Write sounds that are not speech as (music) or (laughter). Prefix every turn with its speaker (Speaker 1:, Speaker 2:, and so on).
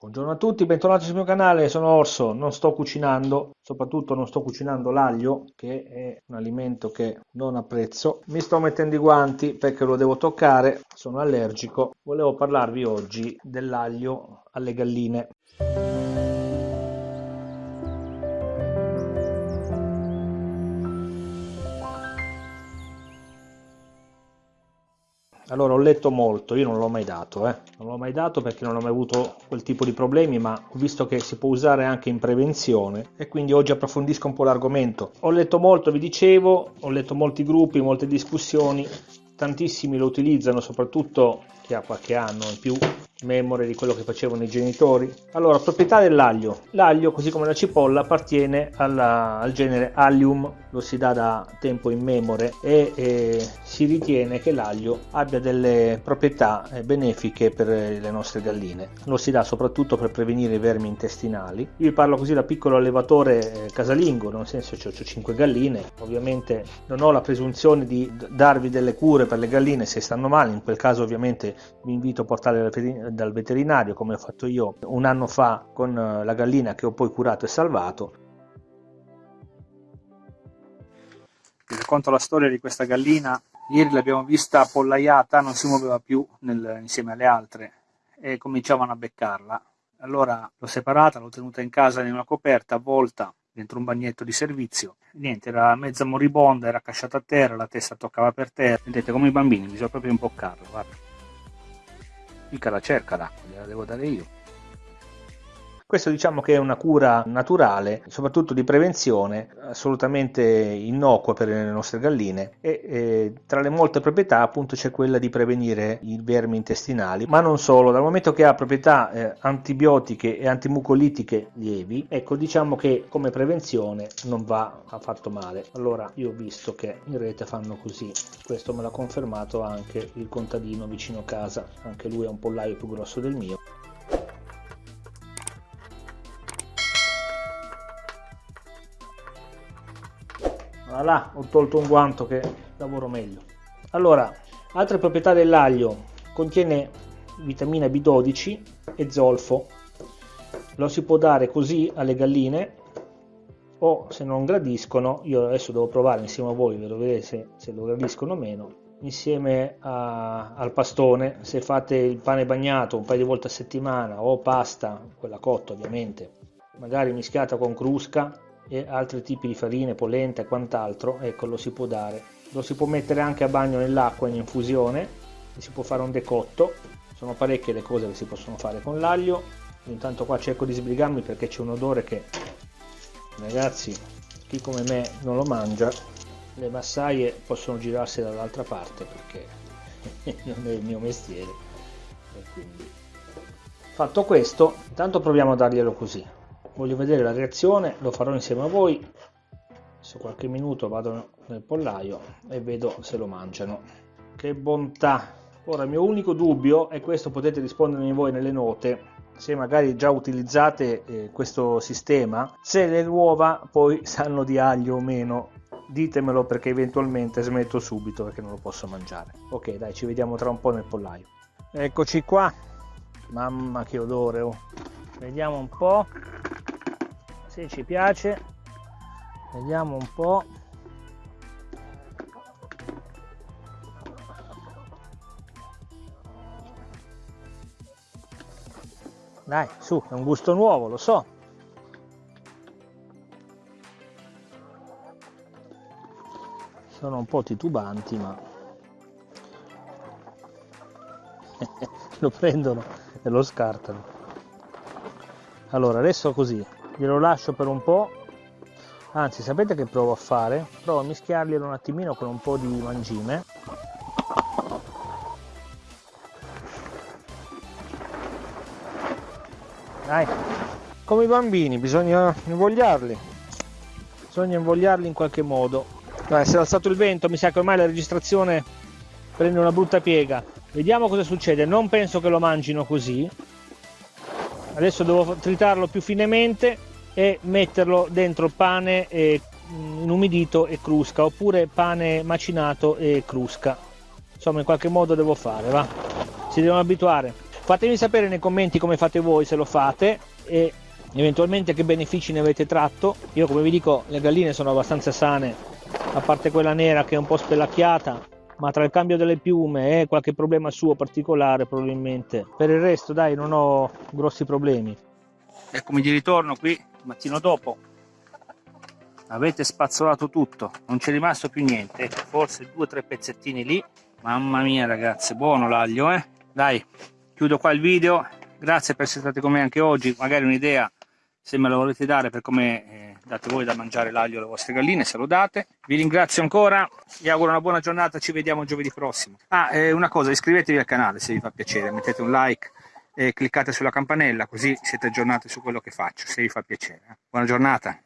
Speaker 1: Buongiorno a tutti, bentornati sul mio canale, sono Orso, non sto cucinando, soprattutto non sto cucinando l'aglio, che è un alimento che non apprezzo. Mi sto mettendo i guanti perché lo devo toccare, sono allergico. Volevo parlarvi oggi dell'aglio alle galline. Allora, ho letto molto, io non l'ho mai dato, eh. non l'ho mai dato perché non ho mai avuto quel tipo di problemi, ma ho visto che si può usare anche in prevenzione e quindi oggi approfondisco un po' l'argomento. Ho letto molto, vi dicevo, ho letto molti gruppi, molte discussioni, tantissimi lo utilizzano, soprattutto chi ha qualche anno in più, memoria di quello che facevano i genitori. Allora, proprietà dell'aglio. L'aglio, così come la cipolla, appartiene alla, al genere Allium, lo si dà da tempo in memoria e, e si ritiene che l'aglio abbia delle proprietà eh, benefiche per le nostre galline. Lo si dà soprattutto per prevenire i vermi intestinali. Io vi parlo così da piccolo allevatore eh, casalingo, nel senso che ho 5 galline. Ovviamente non ho la presunzione di darvi delle cure per le galline se stanno male, in quel caso ovviamente vi invito a portarle dal veterinario come ho fatto io un anno fa con eh, la gallina che ho poi curato e salvato.
Speaker 2: Vi racconto la storia di questa gallina. Ieri l'abbiamo vista appollaiata, non si muoveva più nel, insieme alle altre e cominciavano a beccarla. Allora l'ho separata, l'ho tenuta in casa in una coperta avvolta dentro un bagnetto di servizio. Niente, era mezza moribonda, era casciata a terra, la testa toccava per terra. Vedete, come i bambini, bisogna proprio imboccarla, guarda mica la cerca l'acqua, gliela devo dare io.
Speaker 1: Questo diciamo che è una cura naturale, soprattutto di prevenzione, assolutamente innocua per le nostre galline e, e tra le molte proprietà appunto c'è quella di prevenire i vermi intestinali, ma non solo, dal momento che ha proprietà eh, antibiotiche e antimucolitiche lievi, ecco diciamo che come prevenzione non va affatto male. Allora io ho visto che in rete fanno così, questo me l'ha confermato anche il contadino vicino casa, anche lui ha un pollaio più grosso del mio. Voilà ho tolto un guanto che lavoro meglio. Allora altre proprietà dell'aglio. Contiene vitamina B12 e zolfo. Lo si può dare così alle galline o se non gradiscono io adesso devo provare insieme a voi per vedere se, se lo gradiscono o meno insieme a, al pastone. Se fate il pane bagnato un paio di volte a settimana o pasta quella cotta ovviamente magari mischiata con crusca e altri tipi di farine, polenta e quant'altro, ecco lo si può dare. Lo si può mettere anche a bagno nell'acqua in infusione si può fare un decotto. Sono parecchie le cose che si possono fare con l'aglio. Intanto qua cerco di sbrigarmi perché c'è un odore che ragazzi chi come me non lo mangia le massaie possono girarsi dall'altra parte perché (laughs) non è il mio mestiere fatto questo intanto proviamo a darglielo così voglio vedere la reazione lo farò insieme a voi. Adesso qualche minuto vado nel pollaio e vedo se lo mangiano. Che bontà. Ora il mio unico dubbio e questo potete rispondermi voi nelle note se magari già utilizzate eh, questo sistema se le uova poi (laughs) sanno di aglio o meno. Ditemelo perché eventualmente smetto subito perché non lo posso mangiare. Ok dai ci vediamo tra un po' nel pollaio. Eccoci qua. Mamma che odore oh. vediamo un po' se ci piace. Vediamo un po' dai su è un gusto nuovo lo so. Sono un po' titubanti ma (laughs) lo prendono e lo scartano. Allora adesso così glielo lascio per un po' anzi sapete che provo a fare? provo a mischiarglielo un attimino con un po' di mangime. Dai. Come i bambini bisogna invogliarli. Bisogna invogliarli in qualche modo. Dai, si è alzato il vento mi sa che ormai la registrazione prende una brutta piega. Vediamo cosa succede. Non penso che lo mangino così. Adesso devo tritarlo più finemente e metterlo dentro pane e, mm, inumidito e crusca oppure pane macinato e crusca insomma in qualche modo devo fare va si devono abituare Fatemi sapere nei commenti come fate voi se lo fate e eventualmente che benefici ne avete tratto. Io come vi dico le galline sono abbastanza sane, a parte quella nera che è un po' spellacchiata, ma tra il cambio delle piume e qualche problema suo particolare probabilmente. Per il resto dai non ho grossi problemi.
Speaker 2: Eccomi di ritorno qui il mattino dopo. Avete spazzolato tutto, non c'è rimasto più niente, ecco, forse due o tre pezzettini lì. Mamma mia ragazzi, buono l'aglio eh. Dai, chiudo qua il video, grazie per essere stati con me anche oggi, magari un'idea se me la volete dare per come eh, date voi da mangiare l'aglio alle vostre galline, se lo date. Vi ringrazio ancora, vi auguro una buona giornata, ci vediamo giovedì prossimo. Ah, eh, una cosa, iscrivetevi al canale se vi fa piacere, mettete un like cliccate sulla campanella così siete aggiornati su quello che faccio, se vi fa piacere. Buona giornata!